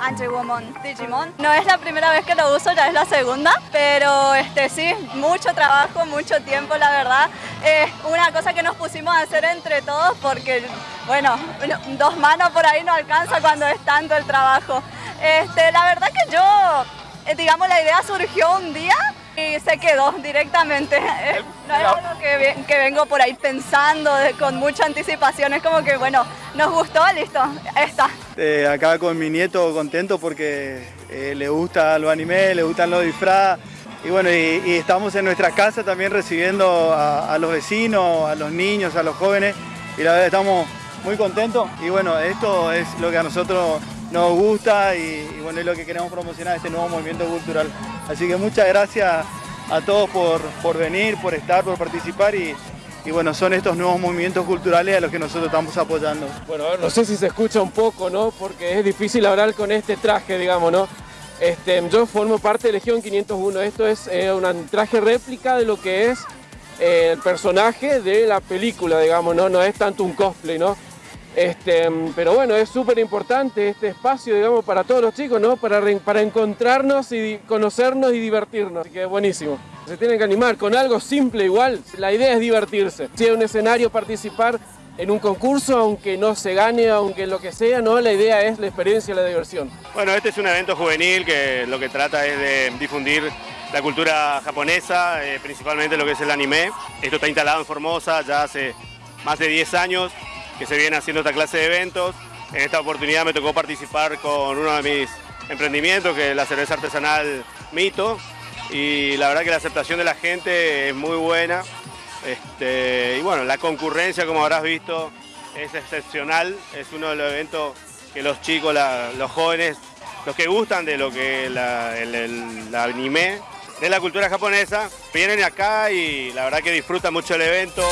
Anti-Woman Digimon. No es la primera vez que lo uso, ya es la segunda, pero este sí, mucho trabajo, mucho tiempo, la verdad. Es una cosa que nos pusimos a hacer entre todos porque, bueno, dos manos por ahí no alcanza cuando es tanto el trabajo. Este, la verdad que yo, eh, digamos, la idea surgió un día y se quedó directamente. No es algo que, vengo por ahí pensando con mucha anticipación, es como que, bueno, nos gustó, listo, está. Eh, acá con mi nieto contento porque eh, le gusta los anime, le gustan los disfraces y bueno, y, estamos en nuestra casa también recibiendo a, los vecinos, a los niños, a los jóvenes y la verdad estamos muy contentos y bueno, esto es lo que a nosotros nos gusta y, bueno, es lo que queremos promocionar, este nuevo movimiento cultural. Así que muchas gracias a todos por, por venir, por estar, por participar y, y bueno, son estos nuevos movimientos culturales a los que nosotros estamos apoyando. Bueno, no sé si se escucha un poco, ¿no? Porque es difícil hablar con este traje, digamos, ¿no? Este, yo formo parte de Legión 501, esto es eh, un traje réplica de lo que es eh, el personaje de la película, digamos, ¿no? No es tanto un cosplay, ¿no? Este, pero bueno, es súper importante este espacio, digamos, para todos los chicos, ¿no? Para, para encontrarnos y conocernos y divertirnos, así que es buenísimo. Se tienen que animar con algo simple igual, la idea es divertirse. Si hay un escenario, participar en un concurso, aunque no se gane, aunque lo que sea, no, la idea es la experiencia, la diversión. Bueno, este es un evento juvenil que lo que trata es de difundir la cultura japonesa, eh, principalmente lo que es el anime. Esto está instalado en Formosa ya hace más de 10 años que se viene haciendo esta clase de eventos. En esta oportunidad me tocó participar con uno de mis emprendimientos, que es la cerveza artesanal Mito, y la verdad que la aceptación de la gente es muy buena. Este, y bueno, la concurrencia, como habrás visto, es excepcional, es uno de los eventos que los chicos, los jóvenes, los que gustan de lo que el, el anime, de la cultura japonesa, vienen acá y la verdad que disfrutan mucho el evento.